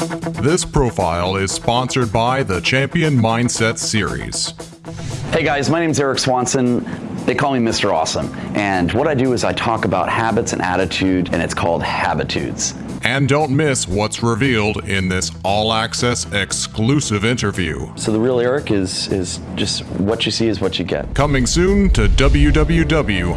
This profile is sponsored by the Champion Mindset Series. Hey guys, my name is Eric Swanson. They call me Mr. Awesome. And what I do is I talk about habits and attitude, and it's called Habitudes. And don't miss what's revealed in this all access exclusive interview. So the real Eric is is just what you see is what you get. Coming soon to www.boa.tv.